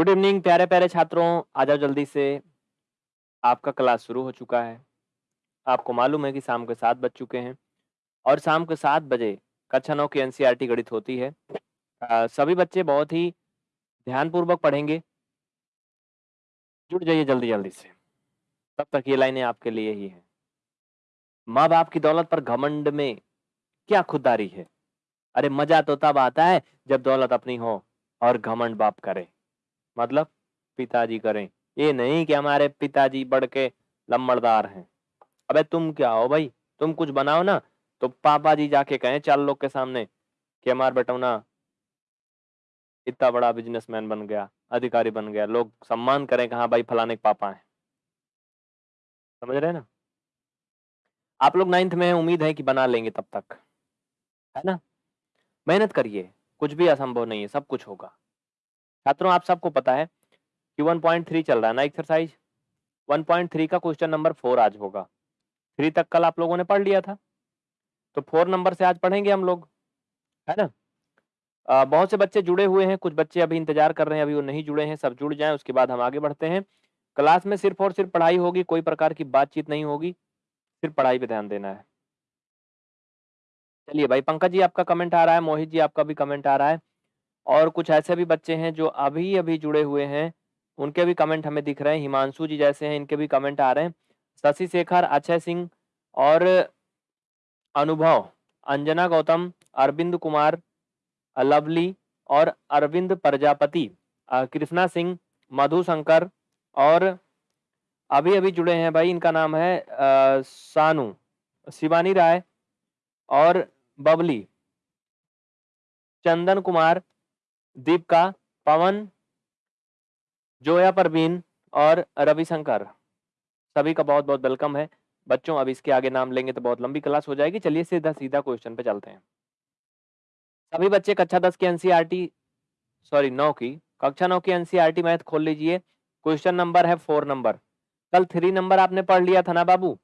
Good evening प्यारे प्यारे छात्रों। आ जाओ जल्दी से आपका क्लास शुरू हो चुका है। आपको मालूम है कि शाम के सात बज चुके हैं और शाम के सात बजे कक्षा नौ की एनसीईआरटी गणित होती है। आ, सभी बच्चे बहुत ही ध्यानपूर्वक पढ़ेंगे। जुड़ जाइए जल्दी जल्दी से। तब तक ये लाइनें आपके लिए ही हैं। माँ बाप की दौलत पर घमंड में क्या खुददारी है? अरे मज़ा तो तब आता है जब दौलत अपनी हो और घमंड बाप करे। मतलब पिताजी करें। ये नहीं कि हमारे पिताजी बढ़ के लम्बड़दार हैं। अबे तुम क्या हो भाई? तुम कुछ बनाओ ना तो पापा जी जाके कहें चार लोग के सामने कि हमार बेटा ना इतना बड़ा बिजनेसमैन बन गया, अधिकारी बन गया। लोग सम्मान करें कि हाँ भाई फलाने के पापा हैं। समझ रहे ना? आप लोग नाइन्थ में उम्मीद है कि बना लेंगे तब तक। है ना? मेहनत करिए, कुछ भी असंभव नहीं है, सब कुछ होगा। छात्रों आप सबको पता है कि 1.3 चल रहा है ना एक्सरसाइज 1.3 का क्वेश्चन नंबर फोर आज होगा। थ्री तक कल आप लोगों ने पढ़ लिया था। तो फोर नंबर से आज पढ़ेंगे हम लोग है ना? आ, बहुत से बच्चे जुड़े हुए हैं कुछ बच्चे अभी इंतज़ार कर रहे हैं अभी वो नहीं जुड़े हैं सब जुड़ जाएँ उसके बाद हम आगे बढ़ते हैं। क्लास में सिर्फ़ और सिर्फ़ पढ़ाई होगी कोई प्रकार की बातचीत नहीं होगी सिर्फ़ पढ़ाई पे ध्यान देना है। चलिए भाई पंकज जी आपका कमेंट आ रहा है मोहित जी आपका भी कमेंट आ रहा है। और कुछ ऐसे भी बच्चे हैं जो अभी अभी जुड़े हुए हैं। उनके भी कमेंट हमें दिख रहे हैं। हिमांशु जी जैसे हैं, इनके भी कमेंट आ रहे हैं। शशि शेखर, अक्षय सिंह और अनुभव, अंजना गौतम, अरविंद कुमार, लवली और अरविंद प्रजापति कृष्णा सिंह मधु शंकर और अभी अभी जुड़े हैं भाई। इनका नाम है सानू, शिवानी राय और बबली, चंदन कुमार दीपिका पवन, जोया परवीन और रविशंकर। सभी का बहुत बहुत वेलकम है। बच्चों, अब इसके आगे नाम लेंगे तो बहुत लंबी क्लास हो जाएगी। चलिए सीधा सीधा क्वेश्चन पे चलते हैं। सभी बच्चे कक्षा दस की एनसीईआरटी, सॉरी, नौ की, कक्षा नौ की एनसीईआरटी मैथ खोल लीजिए। क्वेश्चन नंबर है फोर नंबर। कल थ्री नंबर आपने पढ़ लिया था ना बाबू?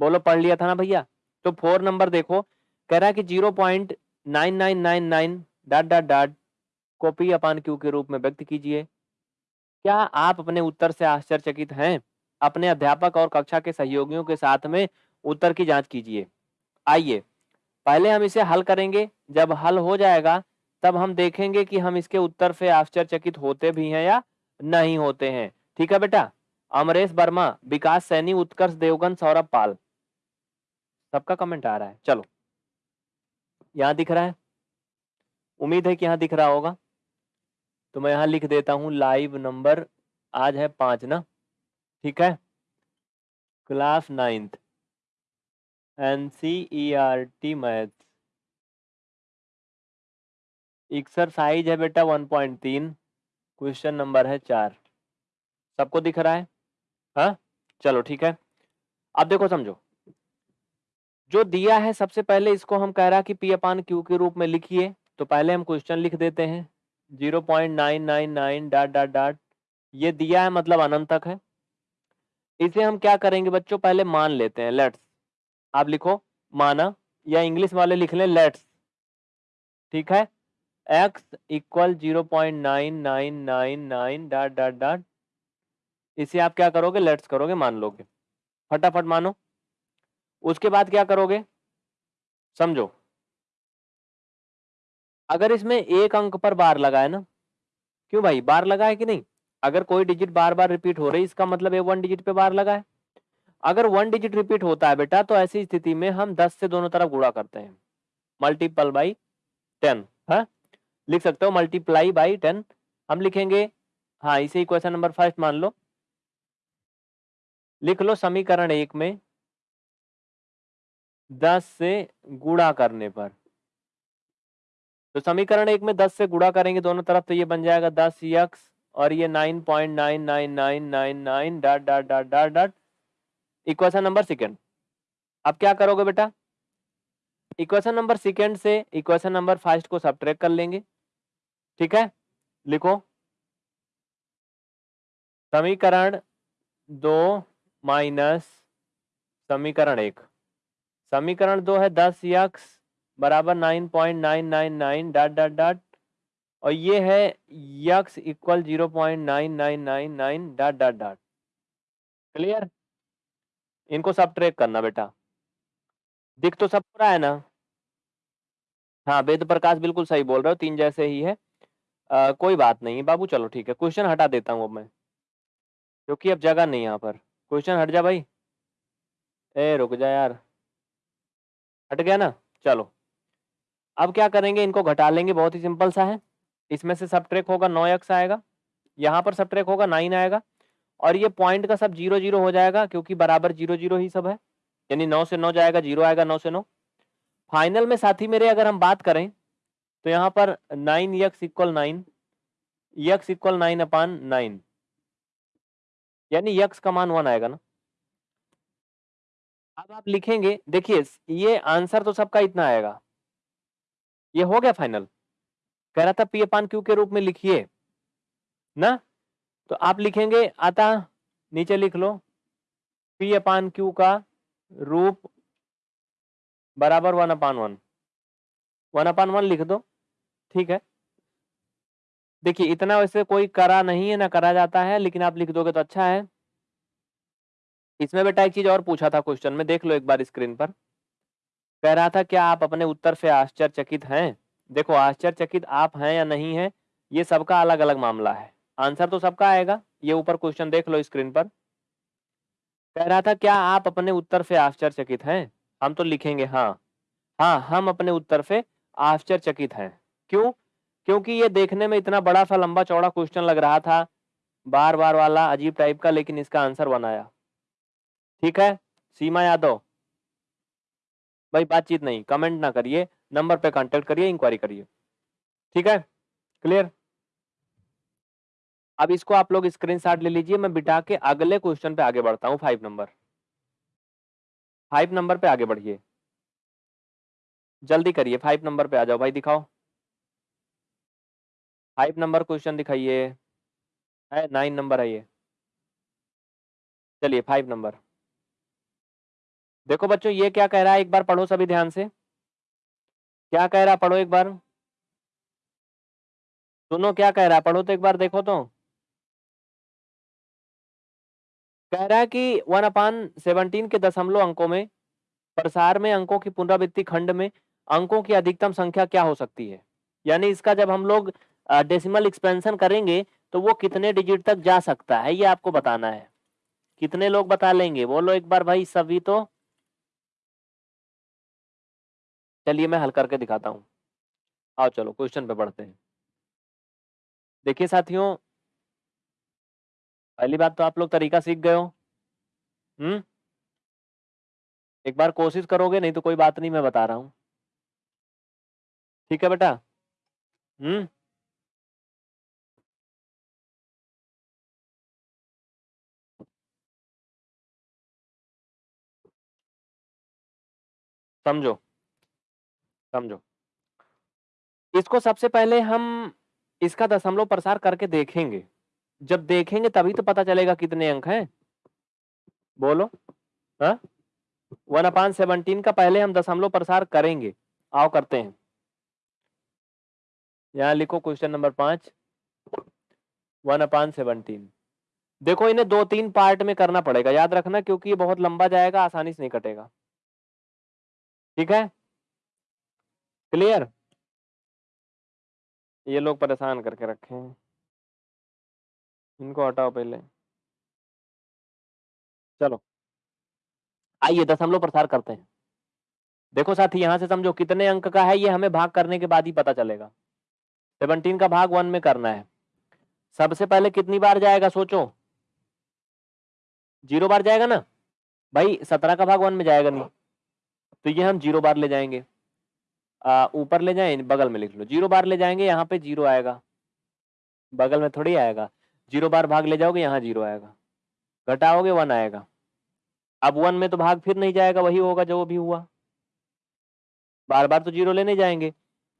बोलो, पढ़ लिया था ना भैया? तो फोर नंबर देखो, कह रहा है कि zero point nine nine nine nine dot dot dot को पी अपान क्यू के रूप में व्यक्त कीजिए। क्या आप अपने उत्तर से आश्चर्यचकित हैं? अपने अध्यापक और कक्षा के सहयोगियों के साथ में उत्तर की जाँच कीजिए। आइए, पहले हम इसे हल करेंगे। जब हल हो जाएगा, तब हम देखेंगे कि हम इसके उत्तर से आश्चर्यचकित होते भी हैं या नहीं होते हैं। ठीक है बेटा? अमरेश वर्मा, विकास सैनी, उत्कर्ष देवगन, सौरभ पाल। सबका कमेंट आ रहा है। चलो। यहाँ दिख रहा है। उम्मीद है कि यहाँ दिख रहा होगा। तो मैं यहाँ लिख देता हूँ लाइव नंबर आज है पाँच ना? ठीक है? Class ninth N C E R T math exercise है बेटा वन पॉइंट तीन क्वेश्चन नंबर है चार। सबको दिख रहा है? हाँ? चलो ठीक है। अब देखो समझो। जो दिया है सबसे पहले इसको हम कह रहा कि पी अपान क्यू के रूप में लिखिए। तो पहले हम क्वेश्चन लिख देते हैं। Zero point nine nine nine dot dot dot. ये दिया है मतलब अनंत तक है। इसे हम क्या करेंगे बच्चों? पहले मान लेते हैं लेट्स आप लिखो, माना, या इंग्लिश वाले लिख लें लेट्स ठीक है? X equal zero point nine nine nine nine dot dot dot. इसे आप क्या करोगे? लेट्स करोगे, मान लोगे। फटाफट मानो। उसके बाद क्या करोगे? समझो। अगर इसमें एक अंक पर बार लगा है ना, क्यों भाई? बार लगा है कि नहीं? अगर कोई डिजिट बार बार रिपीट हो रही है इसका मतलब वन डिजिट पे बार लगा है अगर वन डिजिट रिपीट होता है बेटा तो ऐसी स्थिति में हम दस से दोनों तरफ़ गुड़ा करते हैं। मल्टीपल बाई टेन है? लिख सकते हो? मल्टीप्लाई बाई टेन हम लिखेंगे हाँ इसे ही क्वेश्चन नंबर फ़र्स्ट मान लो। लिख लो समीकरण एक में, दस से गुणा करने पर। तो समीकरण एक में दस से गुणा करेंगे दोनों तरफ़ तो ये बन जाएगा दस यक्स और ये nine point nine nine nine nine nine dot dot dot dot dot equation number second. अब क्या करोगे बेटा? इक्वेशन नंबर सेकेंड से इक्वेशन नंबर फ़र्स्ट को सब कर लेंगे। ठीक है? लिखो। समीकरण दो माइनस समीकरण एक। समीकरण दो है दस यक्स बराबर nine point nine nine nine dot dot dot और ये है x equal zero point nine nine nine nine dot dot dot clear इनको सब ट्रैक करना बेटा। दिख तो सब रहा है ना? हाँ वेद प्रकाश बिल्कुल सही बोल रहे हो तीन जैसे ही है। आ, कोई बात नहीं बाबू चलो ठीक है क्वेश्चन हटा देता हूँ अब मैं। क्योंकि अब जगह नहीं यहाँ पर। क्वेश्चन हट जा भाई। ए रुक जा यार। हट गया ना? चलो। अब क्या करेंगे? इनको घटा लेंगे, बहुत ही सिंपल सा है। इसमें से सब ट्रैक होगा नौ एक्स आएगा। यहाँ पर सब ट्रैक होगा नाइन आएगा। और ये पॉइंट का सब ज़ीरो ज़ीरो हो जाएगा, क्योंकि बराबर ज़ीरो ज़ीरो ही सब है। यानी नौ से नौ जाएगा ज़ीरो आएगा, नौ से नौ। फाइनल में साथी मेरे अगर हम बात करें तो यहाँ पर nine x equal nine x equal nine upon nine यानी यक्स का मान वन आएगा ना। अब आप लिखेंगे, देखिए, ये आंसर तो सबका इतना आएगा। ये हो गया फाइनल। कह रहा था पी अपान क्यू के रूप में लिखिए, ना? तो आप लिखेंगे, आता, नीचे लिख लो, पी अपान क्यू का रूप बराबर one upon one. One upon one लिख दो, ठीक है? देखिए, इतना वैसे कोई करा नहीं है, ना करा जाता है, लेकिन आप लिख दोगे तो अच्छा है। इसमें बेटा एक चीज़ और पूछा था क्वेश्चन में, देख लो एक बार स्क्रीन पर। कह रहा था क्या आप अपने उत्तर से आश्चर्यचकित हैं। देखो, आश्चर्यचकित आप हैं या नहीं है, ये सबका अलग अलग मामला है। आंसर तो सबका आएगा, ये ऊपर क्वेश्चन देख लो स्क्रीन पर। कह रहा था, क्या आप अपने उत्तर से आश्चर्यचकित हैं? हम तो लिखेंगे हाँ। हाँ हम अपने उत्तर से आश्चर्यचकित हैं। क्यों? क्योंकि ये देखने में इतना बड़ा सा लंबा चौड़ा क्वेश्चन लग रहा था बार बार वाला, अजीब टाइप का, लेकिन इसका आंसर बनाया ठीक है? सीमा यादव भाई बातचीत नहीं कमेंट ना करिए नंबर पे कांटेक्ट करिए इंक्वायरी करिए। ठीक है? क्लियर अब इसको आप लोग स्क्रीनशॉट ले लीजिए, मैं बिठा के अगले क्वेश्चन पे आगे बढ़ता हूँ फाइव नंबर फाइव नंबर पे आगे बढ़िए। जल्दी करिए फाइव नंबर पे आ जाओ भाई, दिखाओ। फाइव नंबर क्वेश्चन दिखाइए। है नाइन नंबर है ये। चलिए फाइव नंबर देखो बच्चों, ये क्या कह रहा है एक बार पढ़ो सभी ध्यान से। क्या कह रहा, पढ़ो एक बार। सुनो क्या कह रहा, पढ़ो तो एक बार देखो तो। कह रहा है कि वन अपान सेवनटीन के दशमलव अंकों में, प्रसार में अंकों की पुनरावृत्ति खंड में अंकों की अधिकतम संख्या क्या हो सकती है? यानी इसका जब हम लोग डेसिमल एक्सपेंशन करेंगे तो वो कितने डिजिट तक जा सकता है, ये आपको बताना है। कितने लोग बता लेंगे? बोलो एक बार भाई, सभी तो। चलिए मैं हल करके दिखाता हूँ। आओ चलो, क्वेश्चन पे बढ़ते हैं। देखिए साथियों पहली बात तो आप लोग तरीका सीख गए हो। हम्म एक बार कोशिश करोगे, नहीं तो कोई बात नहीं, मैं बता रहा हूँ। ठीक है बेटा? हम्म समझो। समझो। इसको सबसे पहले हम, इसका दशमलव प्रसार करके देखेंगे। जब देखेंगे तभी तो पता चलेगा कितने अंक हैं। बोलो। हाँ? वन अपान सेवनटीन का पहले हम दशमलव प्रसार करेंगे। आओ करते हैं। यहाँ लिखो क्वेश्चन नंबर पाँच। One upon seventeen. देखो इन्हें दो, तीन पार्ट में करना पड़ेगा। याद रखना क्योंकि ये बहुत लंबा जाएगा, आसानी से नहीं कटेगा। ठीक है? क्लियर? ये लोग परेशान करके रखे हैं। इनको हटाओ पहले। चलो। आइए दशमलव प्रसार करते हैं। देखो साथी, यहाँ से समझो कितने अंक का है, ये हमें भाग करने के बाद ही पता चलेगा। सेवनटीन का भाग वन में करना है। सबसे पहले कितनी बार जाएगा, सोचो? ज़ीरो बार जाएगा ना? भाई, सत्रह का भाग वन में जाएगा नहीं। तो ये हम ज़ीरो बार ले जाएँगे। ऊपर ले जाए, बगल में लिख लो। ज़ीरो बार ले जाएँगे, यहाँ पे ज़ीरो आएगा। बगल में थोड़ी आएगा। ज़ीरो बार भाग ले जाओगे, यहाँ ज़ीरो आएगा। घटाओगे, वन आएगा। अब वन में तो भाग फिर नहीं जाएगा, वही होगा जो भी हुआ। बार बार तो ज़ीरो लेने जाएँगे।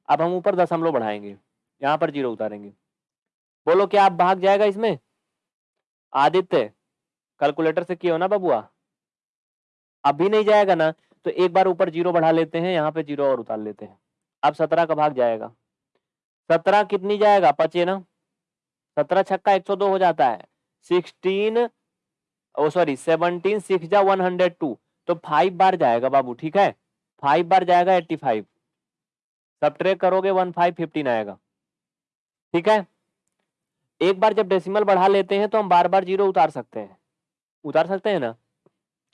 अब हम ऊपर दशमलव बढ़ाएँगे। यहाँ पर ज़ीरो उतारेंगे। बोलो, क्या आप भाग जाएगा इसमें? आदित्य कैलकुलेटर से किया ना बबुआ? अभी नहीं जाएगा ना। तो एक बार ऊपर ज़ीरो बढ़ा लेते हैं, यहाँ पे ज़ीरो और उतार लेते हैं। अब सत्रह का भाग जाएगा। सत्रह कितनी जाएगा? पचे ना? सत्रह छक्का एक सौ दो हो जाता है। Sixteen, oh sorry, seventeen six जा वन हंड्रेड टू। तो फाइव बार जाएगा बाबू, ठीक है? फाइव बार जाएगा एट्टी फाइव। सब ट्रेक करोगे वन फाइव फिफ्टीन आएगा। ठीक है? एक बार जब डेसिमल बढ़ा लेते हैं तो हम बार बार ज़ीरो उतार सकते हैं। उतार सकते हैं ना?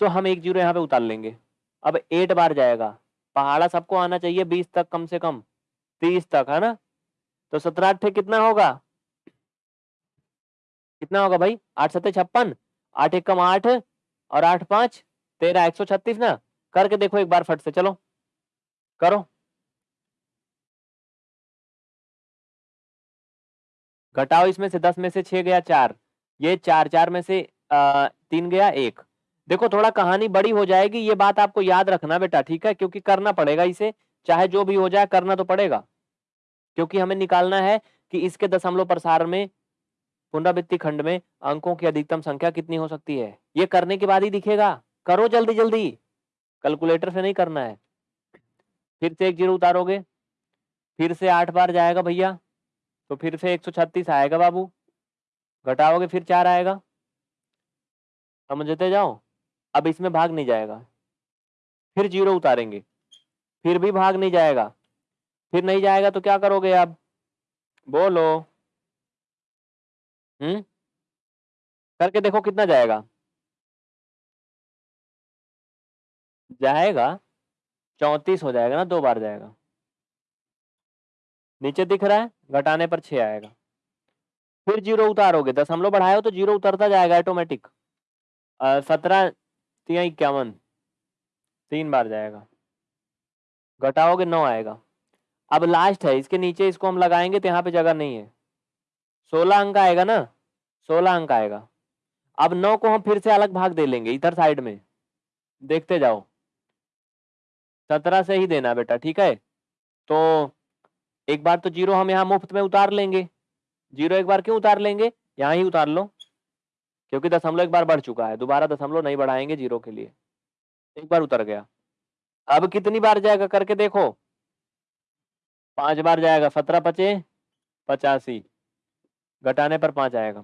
तो हम एक ज़ीरो यहाँ पे उतार लेंगे। अब एट बार जाएगा। पहाड़ा सबको आना चाहिए बीस तक कम से कम। तीस तक है ना? तो सत्रह अट्ठे कितना होगा? कितना होगा भाई? आठ सत्ते छप्पन। आठ एक कम आठ और आठ पाँच। तेरह एक सौ छत्तीस ना? करके देखो एक बार फट से चलो। करो। घटाओ इसमें से दस में से छह गया चार। ये चार चार में से आ, तीन गया एक। देखो, थोड़ा कहानी बड़ी हो जाएगी, ये बात आपको याद रखना बेटा, ठीक है? क्योंकि करना पड़ेगा इसे, चाहे जो भी हो जाए, करना तो पड़ेगा। क्योंकि हमें निकालना है कि इसके दशमलव प्रसार में, पुनरावृत्ति खंड में अंकों की अधिकतम संख्या कितनी हो सकती है? ये करने के बाद ही दिखेगा। करो जल्दी जल्दी। कैलकुलेटर से नहीं करना है। फिर से एक ज़ीरो उतारोगे। फिर से आठ बार जाएगा भैया। तो फिर से 136 आएगा बाबू। घटाओगे, फिर चार आएगा। समझते जाओ? अब इसमें भाग नहीं जाएगा। फिर ज़ीरो उतारेंगे। फिर भी भाग नहीं जाएगा। फिर नहीं जाएगा तो क्या करोगे आप? बोलो। हम्म? करके देखो कितना जाएगा। जाएगा, चौतीस हो जाएगा ना, दो बार जाएगा। नीचे दिख रहा है, घटाने पर छह आएगा। फिर ज़ीरो उतारोगे। दस हम लोग बढ़ाए हो तो ज़ीरो उतरता जाएगा ऑटोमेटिक सत्रह तिया इक्यावन। तीन बार जाएगा। घटाओगे, नौ आएगा। अब लास्ट है, इसके नीचे इसको हम लगाएँगे तो यहाँ पे जगह नहीं है। सोलह अंक आएगा ना? सोलह अंक आएगा। अब नौ को हम फिर से अलग भाग दे लेंगे, इधर साइड में। देखते जाओ। सत्रह से ही देना बेटा, ठीक है? तो एक बार तो ज़ीरो हम यहाँ मुफ़्त में उतार लेंगे। ज़ीरो एक बार क्यों उतार लेंगे? यहाँ ही उतार लो। क्योंकि दशमलव एक बार बढ़ चुका है, दोबारा दशमलव नहीं बढ़ाएँगे ज़ीरो के लिए। एक बार उतर गया। अब कितनी बार जाएगा करके देखो। पाँच बार जाएगा, सत्रह पचे, पचासी। घटाने पर पाँच आएगा।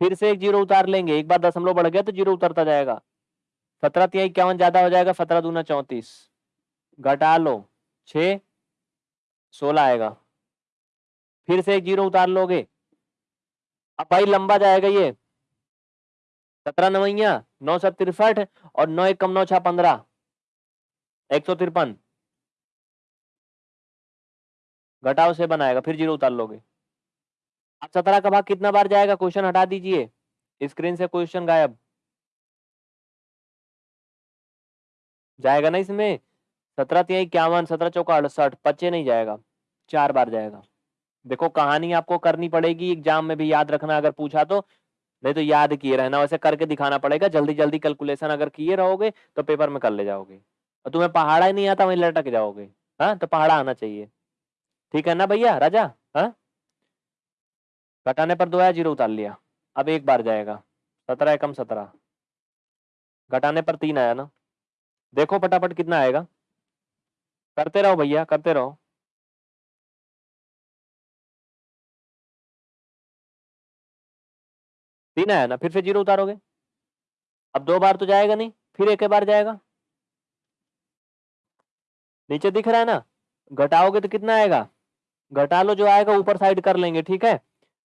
फिर से एक ज़ीरो उतार लेंगे, एक बार दशमलव बढ़ गया तो ज़ीरो उतरता जाएगा। सत्रह तिया इक्यावन ज़्यादा हो जाएगा, सत्रह दूना चौंतीस। घटा लो छ सोलह आएगा। फिर से एक ज़ीरो उतार लोगे। अब भाई लंबा जाएगा ये। सत्रह नवैया, नौ सौ तिरसठ और नौ एक कम नौ छह पंद्रह। एक सौ तिरपन। घटाओ से बनाएगा, फिर ज़ीरो उतार लोगे। अब सत्रह का भाग कितना बार जाएगा? क्वेश्चन हटा दीजिए। स्क्रीन से क्वेश्चन गायब। जाएगा ना इसमें? सत्रह तिया इक्यावन, सत्रह चौका अड़सठ, पच्चे नहीं जाएगा। चार बार जाएगा। देखो, कहानी आपको करनी पड़ेगी, एग्ज़ाम में भी याद रखना अगर पूछा तो। नहीं तो याद किए रहना, वैसे करके दिखाना पड़ेगा जल्दी जल्दी कैलकुलेशन अगर किए रहोगे तो पेपर में कर ले जाओगे। और तुम्हें पहाड़ा ही नहीं आता, वहीं लटक जाओगे हाँ? तो पहाड़ा आना चाहिए। ठीक है ना भैया, राजा? हाँ? घटाने पर दो आया ज़ीरो उतार लिया। अब एक बार जाएगा। सत्रह एकम सत्रह। घटाने पर तीन आया ना। देखो फटाफट कितना आएगा। करते रहो भैया, करते रहो। तीन आया ना, फिर से ज़ीरो उतारोगे। अब दो बार तो जाएगा नहीं, फिर एक बार जाएगा। नीचे दिख रहा है ना, घटाओगे तो कितना आएगा? घटा लो, जो आएगा ऊपर साइड कर लेंगे, ठीक है?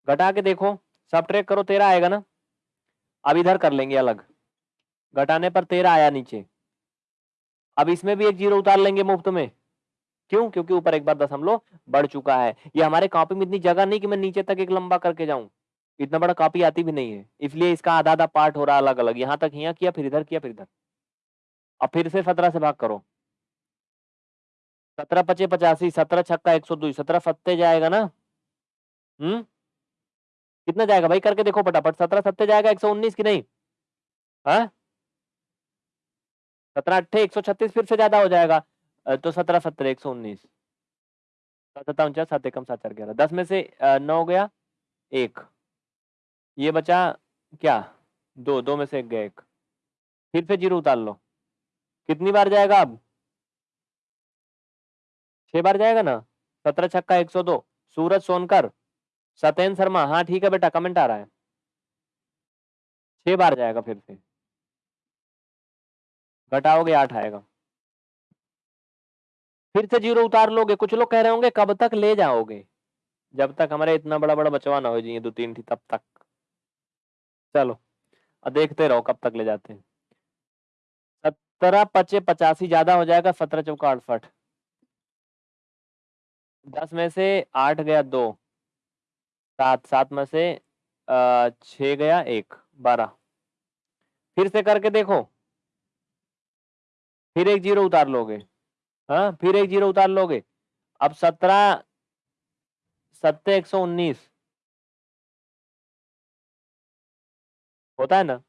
घटा के देखो, सब ट्रेक करो तेरह आएगा ना? अब इधर कर लेंगे अलग। घटाने पर तेरह आया नीचे। अब इसमें भी एक ज़ीरो उतार लेंगे मुफ़्त में। क्यों? क्योंकि ऊपर एक बार दशमलव बढ़ चुका है। ये हमारे कॉपी में इतनी जगह नहीं कि मैं नीचे तक एक लंबा करके जाऊँ। इतना बड़ा कॉपी आती भी नहीं है। इसलिए इसका आधा आधा पार्ट हो रहा अलग अलग यहाँ तक यहाँ किया, फिर इधर किया, फिर इधर। अब फिर से सत्रह से भाग करो। सत्रह पचे पचासी, सत्रह छक्का एक सौ दो, सत्रह सत्ते जाएगा ना? हम्म? कितना जाएगा भाई? करके देखो फटाफट, सत्रह सत्ते जाएगा, एक सौ उन्नीस की नहीं? हाँ? सत्रह अट्ठे, एक सौ छत्तीस फिर से ज़्यादा हो जाएगा। तो सत्रह सत्तर, एक सौ उन्नीस। सत्ता उनचास सात एकम सात, चार, ग्यारह। दस में से नौ गया, एक। ये बचा क्या? दो दो में से एक गए एक। फिर से ज़ीरो उतार लो। कितनी बार जाएगा अब? छह बार जाएगा ना? सत्रह छक्का, एक सौ दो। सूरज सोनकर, सत्यन शर्मा। हाँ ठीक है बेटा कमेंट आ रहा है। छह बार जाएगा फिर से। घटाओगे, आठ आएगा। फिर से ज़ीरो उतार लोगे। कुछ लोग कह रहे होंगे, कब तक ले जाओगे? जब तक हमारे इतना बड़ा बड़ा बचवा ना हो जाइए दो तीन थी, तब तक। चलो, अब देखते रहो कब तक ले जाते हैं। सत्रह पचे पचासी ज़्यादा हो जाएगा, सत्रह चौका अड़सठ। दस में से आठ गया दो। सात सात में से छ गया एक, बारह। फिर से करके देखो। फिर एक ज़ीरो उतार लोगे। हाँ फिर एक ज़ीरो उतार लोगे। अब सत्रह सत्तर एक सौ उन्नीस। होता है ना?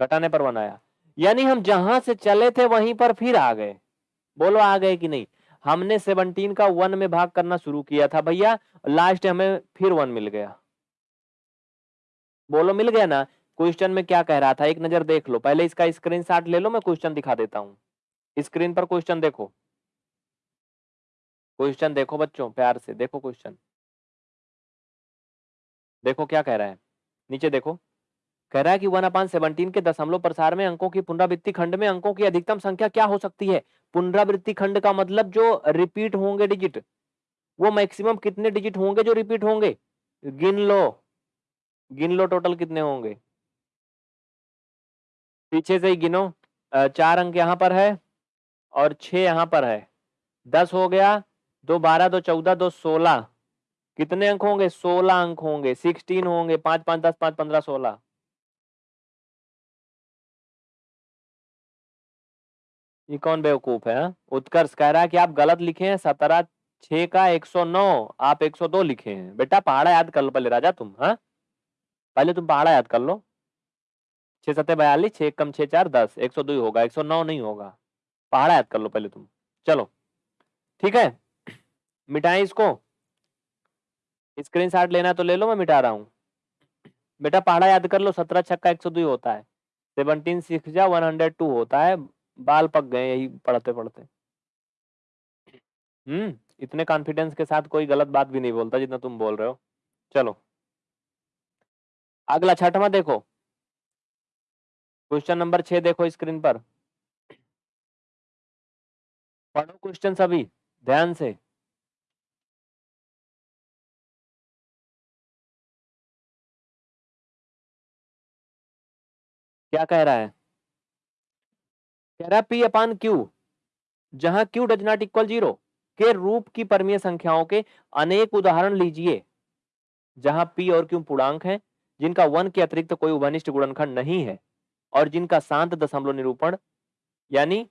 घटाने पर बनाया। यानी हम जहाँ से चले थे, वहीं पर फिर आ गए। बोलो आ गए कि नहीं? हमने सेवनटीन का वन में भाग करना शुरू किया था भैया। लास्ट हमें फिर वन मिल गया। बोलो, मिल गया ना? क्वेश्चन में क्या कह रहा था? एक नज़र देख लो। पहले इसका स्क्रीनशॉट ले लो, मैं क्वेश्चन दिखा देता हूँ। स्क्रीन पर क्वेश्चन देखो। क्वेश्चन देखो बच्चों, प्यार से देखो क्वेश्चन। देखो क्या कह रहा है। नीचे देखो। कह रहा है कि वन अपान सेवनटीन के दशमलव प्रसार में अंकों की पुनरावृत्ति खंड में अंकों की अधिकतम संख्या क्या हो सकती है? पुनरावृत्ति खंड का मतलब जो रिपीट होंगे डिजिट, वो मैक्सिमम कितने डिजिट होंगे जो रिपीट होंगे? गिन लो। गिन लो टोटल कितने होंगे? पीछे से ही गिनो। चार अंक यहाँ पर है और छ यहाँ पर है। दस हो गया, दो बारह, दो चौदह, दो सोलह। कितने अंक होंगे? सोलह अंक होंगे सिक्सटीन होंगे, पाँच पाँच, दस, पाँच, पंद्रह, सोलह। ये कौन बेवकूफ़ है हाँ? उत्कर्ष कह रहा है कि आप गलत लिखे हैं, सत्रह छ का एक सौ नौ, आप एक सौ दो लिखे हैं। बेटा, पहाड़ा याद कर लो पहले, राजा तुम हाँ? पहले तुम पहाड़ा याद कर लो। छह सत्तर बयालीस, छह कम छह चार, दस, एक सौ दो होगा, एक सौ नौ नहीं होगा। पहाड़ा याद कर लो पहले तुम। चलो, ठीक है? मिटाएँ इसको। स्क्रीन शॉट लेना तो ले लो, मैं मिटा रहा हूँ। बेटा पहाड़ा याद कर लो, सत्रह छक्का एक सौ दो होता है। सेवनटीन सिक्स जा वन हंड्रेड टू होता है। बाल पक गए यही पढ़ते पढ़ते हम्म इतने कॉन्फिडेंस के साथ कोई गलत बात भी नहीं बोलता जितना तुम बोल रहे हो। चलो। अगला छठवा देखो। क्वेश्चन नंबर छह देखो स्क्रीन पर। पढ़ो क्वेश्चन सभी, ध्यान से। क्या कह रहा है? कह रहा है, पी अपान क्यू, जहाँ q does not equal zero, के रूप की परमीय संख्याओं के अनेक उदाहरण लीजिए, जहाँ पी और क्यू पूर्णांक हैं, जिनका वन के अतिरिक्त तो कोई उभनिष्ठ गुणनखंड नहीं है, और जिनका शांत दशमलव निरूपण, यानी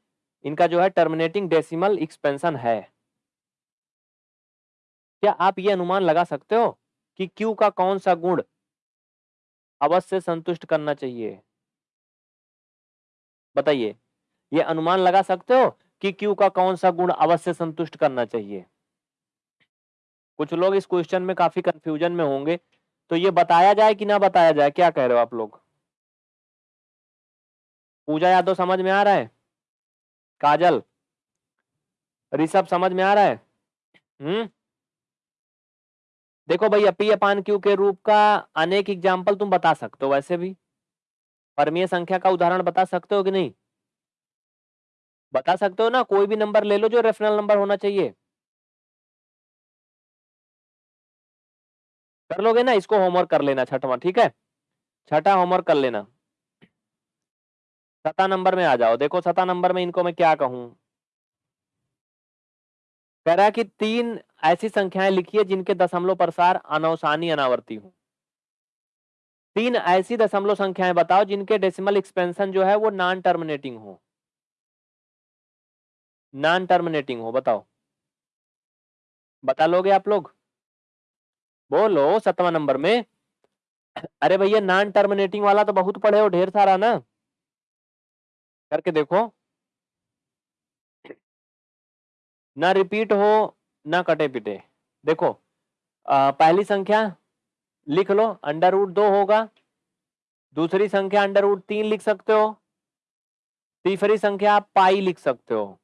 इनका जो है टर्मिनेटिंग डेसिमल एक्सपेंशन है। क्या आप ये अनुमान लगा सकते हो कि क्यू का कौन सा गुण अवश्य संतुष्ट करना चाहिए? बताइए, ये अनुमान लगा सकते हो कि क्यू का कौन सा गुण अवश्य संतुष्ट करना चाहिए? कुछ लोग इस क्वेश्चन में काफ़ी कंफ्यूजन में होंगे तो ये बताया जाए कि ना बताया जाए, क्या कह रहे हो आप लोग? पूजा यादव समझ में आ रहा है? काजल, ऋषभ समझ में आ रहा है? हम्म? देखो भैया, पी अपान क्यू के रूप का अनेक एग्ज़ाम्पल तुम बता सकते हो, वैसे भी। परमीय संख्या का उदाहरण बता सकते हो कि नहीं? बता सकते हो ना? कोई भी नंबर ले लो जो रेफरल नंबर होना चाहिए। कर लोगे ना? इसको होमवर्क कर लेना छठवा, ठीक है? छठा होमवर्क कर लेना। सता नंबर में आ जाओ। देखो सता नंबर में इनको मैं क्या कहूँ? कह रहा कि तीन ऐसी संख्याएँ लिखिए जिनके दशमलव प्रसार अनौसानी अनावर्ती हो। तीन ऐसी दशमलव संख्याएँ बताओ जिनके डेसिमल एक्सपेंशन जो है वो नॉन टर्मिनेटिंग हो। नॉन टर्मिनेटिंग हो बताओ। बता लोगे आप लोग? बोलो सतवा नंबर में। अरे भैया नॉन टर्मिनेटिंग वाला तो बहुत पढ़े हो ढेर सारा ना। करके देखो। ना रिपीट हो ना कटे पिटे देखो आ, पहली संख्या लिख लो अंडर रूट दो होगा। दूसरी संख्या अंडर रूट तीन लिख सकते हो। तीसरी संख्या आप पाई लिख सकते हो।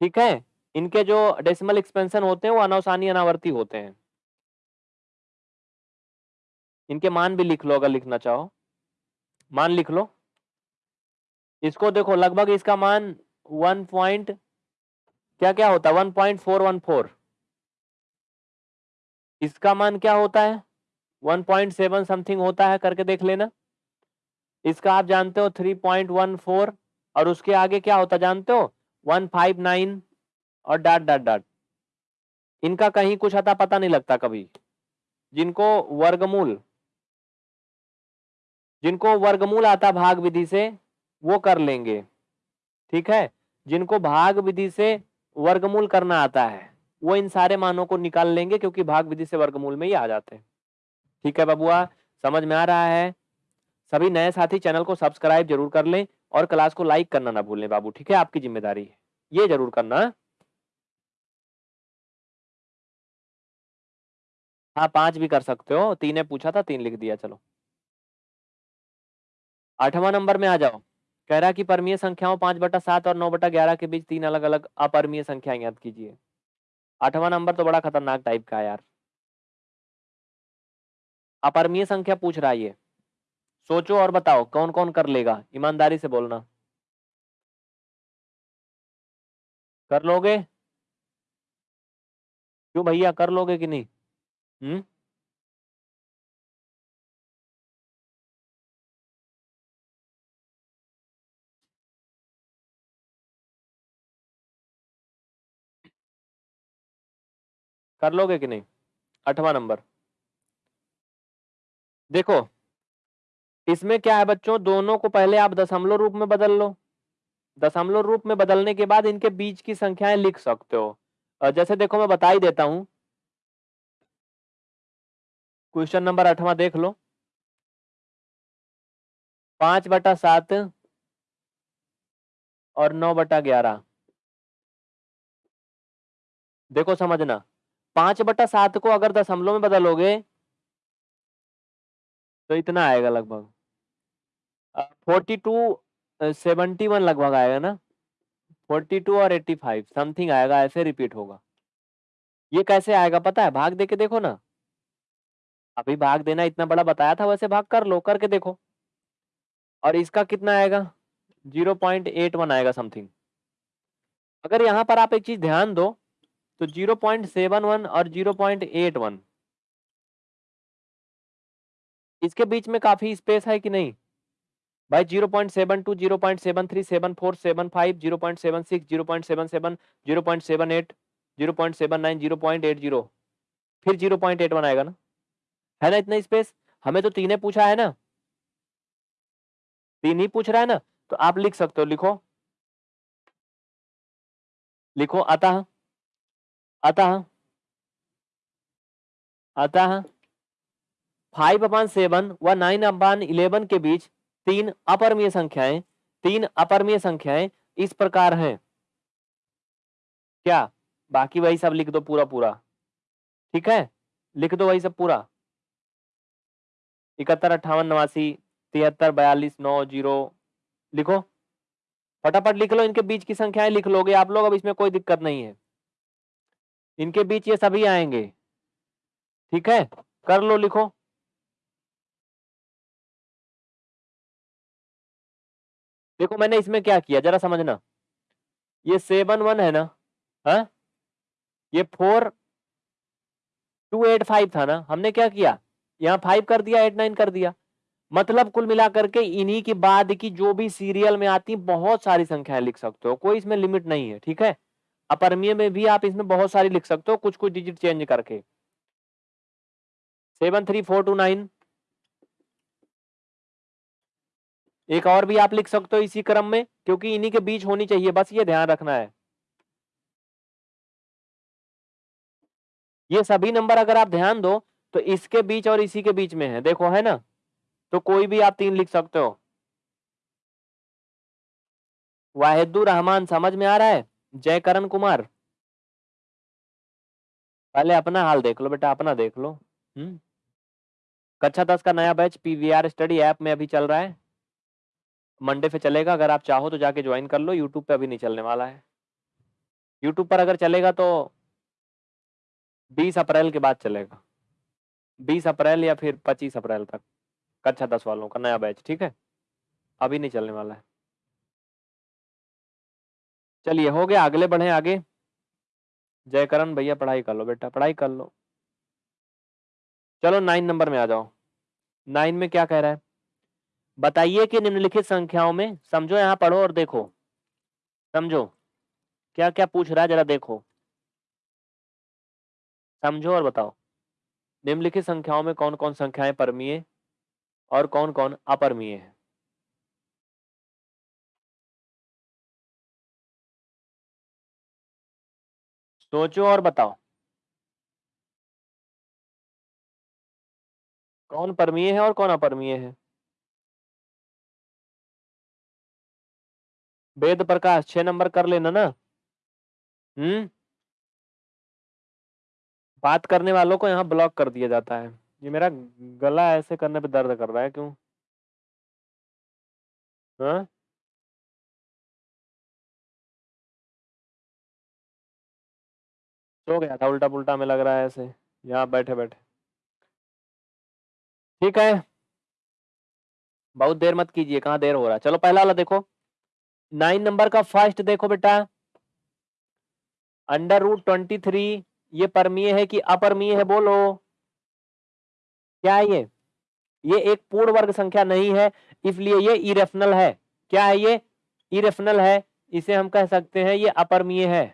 ठीक है? इनके जो डेसिमल एक्सपेंशन होते हैं, वो अनवसानी अनावर्ती होते हैं। इनके मान भी लिख लो अगर लिखना चाहो। मान लिख लो। इसको देखो, लगभग इसका मान वन पॉइंट क्या क्या होता है? One point four one four इसका मान क्या होता है? वन पॉइंट सेवन समथिंग होता है, करके देख लेना। इसका आप जानते हो थ्री पॉइंट वन फोर, और उसके आगे क्या होता जानते हो? वन फाइव नाइन और डाट डाट डाट। इनका कहीं कुछ आता पता नहीं लगता कभी। जिनको वर्गमूल जिनको वर्गमूल आता भाग विधि से, वो कर लेंगे। ठीक है? जिनको भाग विधि से वर्गमूल करना आता है। वो इन सारे मानों को निकाल लेंगे क्योंकि भाग विधि से वर्गमूल में ही आ जाते हैं। ठीक है बबुआ, समझ में आ रहा है? सभी नए साथी चैनल को सब्सक्राइब ज़रूर कर लें और क्लास को लाइक करना ना भूलें बाबू, ठीक है? आपकी ज़िम्मेदारी है। ये ज़रूर करना। हाँ पाँच भी कर सकते हो। तीन ने पूछा था, तीन लिख दिया, चलो। आठवां नंबर में आ जाओ। कह रहा कि परमीय संख्याओं पाँच बटा सात और नौ बटा ग्यारह के बीच तीन अलग अलग अपरमीय संख्याएँ याद कीजिए। आठवां नंबर तो बड़ा खतरनाक टाइप का है यार। अपरमीय संख्या पूछ रहा है ये। सोचो और बताओ कौन कौन कर लेगा? ईमानदारी से बोलना। कर लोगे? क्यों भैया, कर लोगे कि नहीं? हम्म? कर लोगे कि नहीं? आठवां नंबर। देखो, इसमें क्या है बच्चों? दोनों को पहले आप दशमलव रूप में बदल लो। दशमलव रूप में बदलने के बाद इनके बीच की संख्याएँ लिख सकते हो। जैसे देखो, मैं बता ही देता हूँ। क्वेश्चन नंबर आठवां देख लो। पाँच बटा सात और नौ बटा ग्यारह। देखो, समझना। पाँच बटा सात को अगर दशमलव में बदलोगे तो इतना आएगा लगभग। फोर्टी टू सेवेंटी वन लगभग आएगा ना? फोर्टी टू और एट्टी फाइव समथिंग आएगा, ऐसे रिपीट होगा। ये कैसे आएगा पता है? भाग दे के देखो ना। अभी भाग देना इतना बड़ा बताया था, वैसे भाग कर लो, करके देखो। और इसका कितना आएगा? ज़ीरो पॉइंट एट वन आएगा समथिंग अगर यहाँ पर आप एक चीज़ ध्यान दो तो ज़ीरो पॉइंट सेवन वन और ज़ीरो पॉइंट एट वन इसके बीच में काफ़ी स्पेस है कि नहीं भाई zero point seven two zero point seven three seven four seven five zero point eight zero फिर ज़ीरो पॉइंट एट वन आएगा ना है ना इतना स्पेस हमें तो तीन पूछा है ना तीन ही पूछ रहा है ना तो आप लिख सकते हो लिखो लिखो अतः अतः अतः फाइव अपान सेवन व नाइन अपान इलेवन के बीच तीन अपरमीय संख्याएँ, तीन अपरमीय संख्याएँ इस प्रकार हैं। क्या? बाकी वही सब लिख दो पूरा पूरा। ठीक है? लिख दो वही सब पूरा। इकहत्तर, अट्ठावन, नवासी, तिहत्तर, बयालीस, नौ, ज़ीरो। लिखो। फटाफट लिख लो इनके बीच की संख्याएँ, लिख लोगे आप लोग, अब इसमें कोई दिक्कत नहीं है। इनके बीच ये सभी आएँगे। ठीक है? कर लो लिखो। देखो मैंने इसमें क्या किया, जरा समझना। ये सेवन वन है ना? हा? ये फोर टू एट फाइव था ना? हमने क्या किया? यहाँ फाइव कर दिया, एट नाइन कर दिया। मतलब कुल मिलाकर के इन्हीं के बाद की जो भी सीरियल में आती, बहुत सारी संख्याएँ लिख सकते हो। कोई इसमें लिमिट नहीं है, ठीक है? अपरमीय में भी आप इसमें बहुत सारी लिख सकते हो कुछ कुछ डिजिट चेंज करके। Seven three four two nine एक और भी आप लिख सकते हो इसी क्रम में, क्योंकि इन्हीं के बीच होनी चाहिए, बस ये ध्यान रखना है। ये सभी नंबर अगर आप ध्यान दो तो इसके बीच और इसी के बीच में है, देखो, है ना? तो कोई भी आप तीन लिख सकते हो। वाहिदुर रहमान, समझ में आ रहा है? जय करण कुमार। पहले अपना हाल देख लो बेटा अपना देख लो। हम्म। कक्षा दस का नया बैच पीवीआर स्टडी ऐप में अभी चल रहा है। मंडे पे चलेगा अगर आप चाहो तो जाके ज्वाइन कर लो यूट्यूब पे अभी नहीं चलने वाला है। यूट्यूब पर अगर चलेगा तो 20 अप्रैल के बाद चलेगा। 20 अप्रैल या फिर 25 अप्रैल तक कक्षा दस वालों का नया बैच ठीक है? अभी नहीं चलने वाला है। चलिए, हो गया, अगले बढ़े आगे। जयकरण भैया, पढ़ाई कर लो बेटा, पढ़ाई कर लो। चलो, नाइन नंबर में आ जाओ। नाइन में क्या कह रहा है? बताइए कि निम्नलिखित संख्याओं में, समझो यहाँ पढ़ो और देखो। समझो। क्या क्या पूछ रहा है, जरा देखो। समझो और बताओ। निम्नलिखित संख्याओं में कौन कौन संख्याएँ परमीय और कौन कौन अपरमीय है? सोचो और बताओ। कौन परमीय है और कौन अपरमीय है? वेद प्रकाश, छह नंबर कर लेना ना। हम्म? बात करने वालों को यहाँ ब्लॉक कर दिया जाता है। ये मेरा गला ऐसे करने पे दर्द कर रहा है, क्यों? हाँ? सो गया था उल्टा पुल्टा में लग रहा है ऐसे। यहाँ बैठे बैठे ठीक है। बहुत देर मत कीजिए, कहाँ देर हो रहा है? चलो पहला वाला देखो। नाइन नंबर का फ़र्स्ट देखो बेटा। अंडर रूट ट्वेंटी थ्री ये परमीय है कि अपरमीय है बोलो? क्या है ये? ये एक पूर्ण वर्ग संख्या नहीं है, इसलिए ये इरेफनल है। क्या है ये? इरेफनल है। इसे हम कह सकते हैं ये अपरमीय है।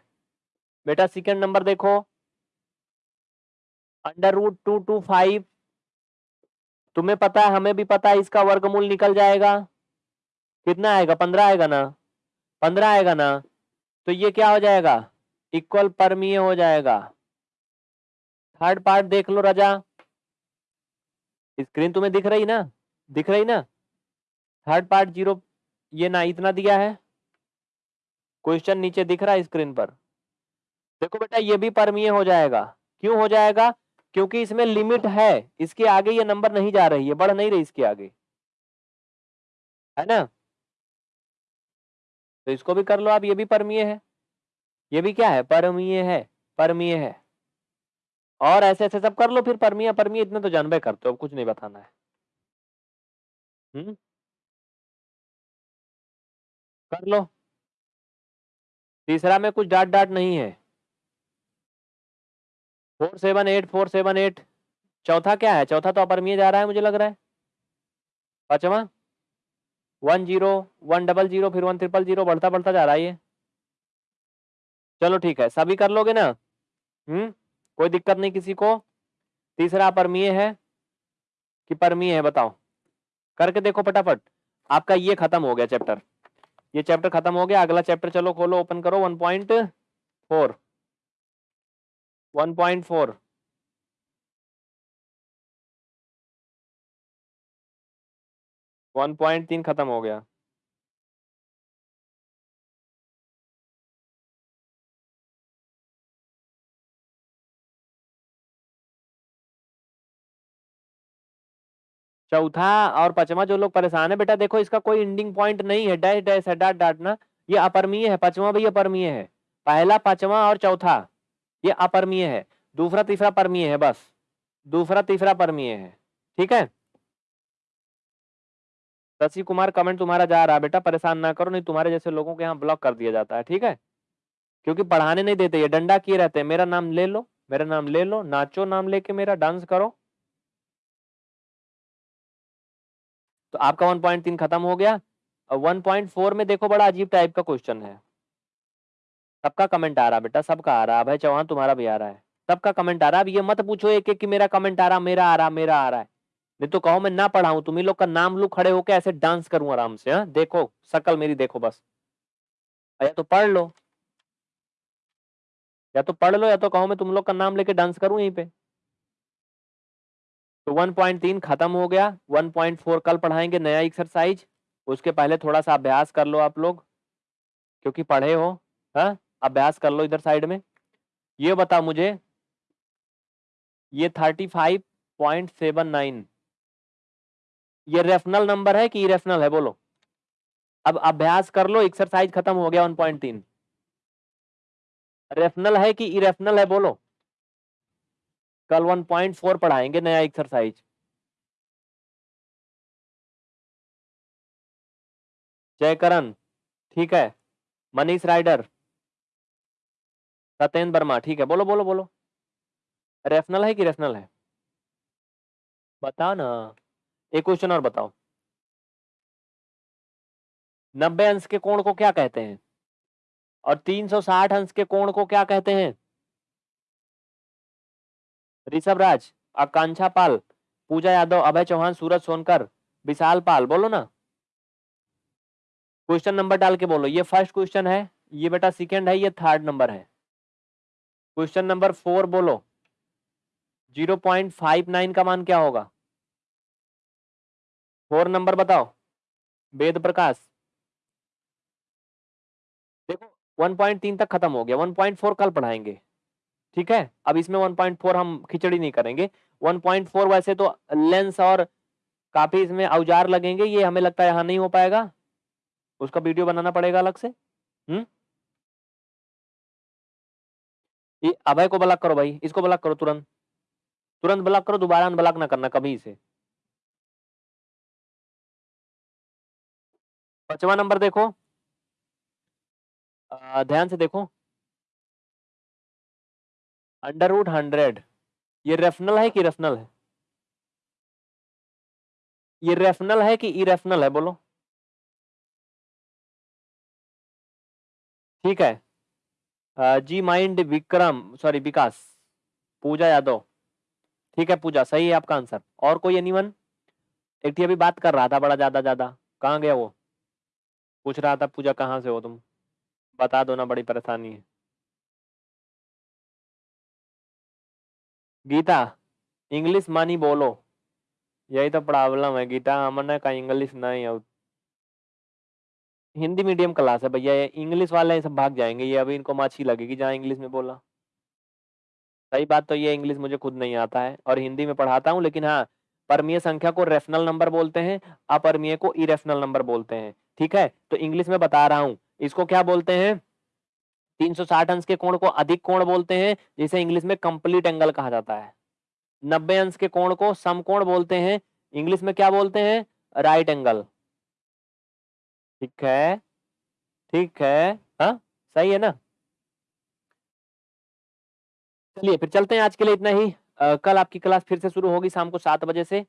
बेटा सेकंड नंबर देखो। Under root two two five तुम्हें पता है, हमें भी पता है, इसका वर्गमूल निकल जाएगा। कितना आएगा? पंद्रह आएगा ना? पंद्रह आएगा ना? तो ये क्या हो जाएगा? इक्वल परमीय हो जाएगा। थर्ड पार्ट देख लो राजा। स्क्रीन तुम्हें दिख रही ना? दिख रही ना? थर्ड पार्ट ज़ीरो ये ना इतना दिया है। क्वेश्चन नीचे दिख रहा है स्क्रीन पर। देखो बेटा, ये भी परमीय हो जाएगा। क्यों हो जाएगा? क्योंकि इसमें लिमिट है। इसके आगे ये नंबर नहीं जा रही है, बढ़ नहीं रही इसके आगे। है ना? तो इसको भी कर लो आप, ये भी परमीय है। ये भी क्या है? परमीय है परमीय है। और ऐसे ऐसे सब कर लो फिर, परमीय परमीय, इतने तो जानबे करते हो, अब कुछ नहीं बताना है। हम्म कर लो। तीसरा में कुछ डाट डाट नहीं है। Four seven eight, four seven eight. चौथा क्या है? चौथा तो अपरमीय जा रहा है मुझे लग रहा है। पांचवा? One zero, one double zero, फिर वन ट्रिपल ज़ीरो बढ़ता बढ़ता जा रहा है ये। चलो ठीक है, सभी कर लोगे ना? हम्म कोई दिक्कत नहीं किसी को। तीसरा परमीय है कि परमीय है, बताओ। करके देखो फटाफट। आपका ये खत्म हो गया चैप्टर ये चैप्टर खत्म हो गया। अगला चैप्टर चलो खोलो ओपन करो। One point four. One point four. One point तीन खत्म हो गया। चौथा और पचवा जो लोग परेशान है, बेटा देखो इसका कोई इंडिंग पॉइंट नहीं है, डैश डैश है डाट डाट ना। ये अपरमीय है, पचवा भी अपरमीय है। पहला, पचवा और चौथा। ये अपरमीय है। दूसरा तीसरा परमीय है बस। दूसरा तीसरा परमीय है। ठीक है? शशि कुमार कमेंट तुम्हारा जा रहा है, बेटा, परेशान ना करो, नहीं तुम्हारे जैसे लोगों के यहाँ ब्लॉक कर दिया जाता है, ठीक है? क्योंकि पढ़ाने नहीं देते, ये डंडा किए रहते हैं। मेरा नाम ले लो, मेरा नाम ले लो, नाचो नाम लेके मेरा डांस करो। तो आपका 1.3 खत्म हो गया। और 1.4 में देखो, बड़ा अजीब टाइप का क्वेश्चन है। सबका कमेंट आ रहा बेटा, सबका आ रहा भाई चौहान, तुम्हारा भी आ रहा है। सबका कमेंट आ रहा है। अब ये मत पूछो एक एक कि मेरा कमेंट आ रहा, मेरा आ रहा, मेरा आ रहा है। नहीं तो कहो, मैं ना पढ़ाऊं तुम्ही लोग का नाम लू, खड़े होके ऐसे डांस करूँ आराम से, हा? देखो, शकल मेरी देखो बस। या तो पढ़ लो। या तो पढ़ लो, या तो कहो, मैं तुम लोग का नाम लेके डांस करूँ यहीं पे। तो 1.3 खत्म हो गया। 1.4 कल पढ़ाएँगे नया एक्सरसाइज उसके पहले थोड़ा सा अभ्यास कर लो आप लोग, क्योंकि पढ़े हो हाँ? अभ्यास कर लो इधर साइड में। ये बता मुझे। ये 35.79 ये रेफनल नंबर है कि इरेफनल है? बोलो। अब अभ्यास कर लो एक्सरसाइज खत्म हो गया 1.3 रेफनल है कि इरेफनल है? बोलो। कल 1.4 पढ़ाएँगे नया एक्सरसाइज जयकरण, ठीक है। मनीष राइडर। सत्येंद्र वर्मा, ठीक है। बोलो बोलो बोलो। रेफनल है कि रेफनल है? बता ना। एक क्वेश्चन और बताओ। नब्बे अंश के कोण को क्या कहते हैं? और 360 अंश के कोण को क्या कहते हैं? ऋषभ राज, आकांक्षा पाल, पूजा यादव, अभय चौहान, सूरज सोनकर, विशाल पाल, बोलो ना। क्वेश्चन नंबर डाल के बोलो। ये फ़र्स्ट क्वेश्चन है, ये बेटा सेकंड है, ये थर्ड नंबर है। क्वेश्चन नंबर फोर बोलो। ज़ीरो पॉइंट फाइव नाइन का मान क्या होगा? फोर नंबर बताओ। वेद प्रकाश। देखो 1.3 तक खत्म हो गया। 1.4 कल पढ़ाएँगे। ठीक है? अब इसमें 1.4 हम खिचड़ी नहीं करेंगे। 1.4 वैसे तो लेंस और काफ़ी इसमें औज़ार लगेंगे। ये हमें लगता है यहाँ नहीं हो पाएगा। उसका वीडियो बनाना पड़ेगा अलग से। हम्म? ये अभय को ब्लॉक करो भाई, इसको ब्लॉक करो तुरंत। तुरंत ब्लॉक करो, दोबारा ब्लॉक ना करना कभी इसे। पांचवा नंबर देखो। ध्यान से देखो। Under root hundred. ये रेफनल है कि रेफनल है? ये रेफनल है कि इरेफनल है, बोलो। ठीक है। जी माइंड विक्रम, सॉरी, विकास। पूजा यादव। ठीक है, पूजा, सही है आपका आंसर। और कोई एनीवन एक अभी बात कर रहा था बड़ा ज़्यादा ज़्यादा। कहाँ गया वो? पूछ रहा था पूजा, कहाँ से हो तुम? बता दो ना, बड़ी परेशानी है। गीता, इंग्लिश मानी बोलो। यही तो प्रॉब्लम है, गीता। हमने का इंग्लिश नहीं है हिंदी मीडियम क्लास है भैया, ये इंग्लिश वाले ये सब भाग जाएँगे। ये अभी इनको माछी लगेगी, जहाँ इंग्लिश में बोला। सही बात तो ये इंग्लिश मुझे खुद नहीं आता है, और हिंदी में पढ़ाता हूँ, लेकिन हाँ परमीय संख्या को रेफनल नंबर बोलते हैं, अपरमीय को इरेफनल नंबर बोलते हैं। ठीक है? तो इंग्लिश में बता रहा हूँ, इसको क्या बोलते हैं? 360 अंश के कोण को अधिक कोण बोलते हैं, जिसे इंग्लिश में कंप्लीट एंगल कहा जाता है। नब्बे अंश के कोण को समकोण बोलते हैं, इंग्लिश में क्या बोलते हैं? Right angle. ठीक है ठीक है हाँ सही है ना? चलिए फिर चलते हैं आज के लिए इतना ही। आ, कल आपकी क्लास फिर से शुरू होगी शाम को सात बजे से।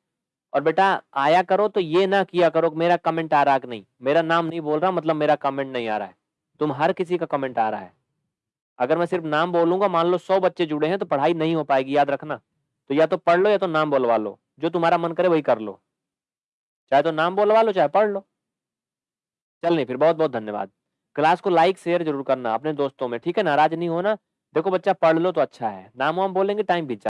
और बेटा आया करो तो ये ना किया करो मेरा कमेंट आ रहा कि नहीं। मेरा नाम नहीं बोल रहा मतलब मेरा कमेंट नहीं आ रहा है। तुम हर किसी का कमेंट आ रहा है। अगर मैं सिर्फ़ नाम बोलूँगा मान लो सौ बच्चे जुड़े हैं तो पढ़ाई नहीं हो पाएगी याद रखना। तो या तो पढ़ लो या तो नाम बोलवा लो। जो तुम्हारा मन करे वही कर लो। चाहे तो नाम बोलवा लो चाहे पढ़ लो। चल नहीं, फिर बहुत बहुत धन्यवाद। क्लास को लाइक, शेयर ज़रूर करना अपने दोस्तों में, ठीक है नाराज़ नहीं होना। देखो बच्चा, पढ़ लो तो अच्छा है। नाम वाम बोलेंगे, टाइम बीत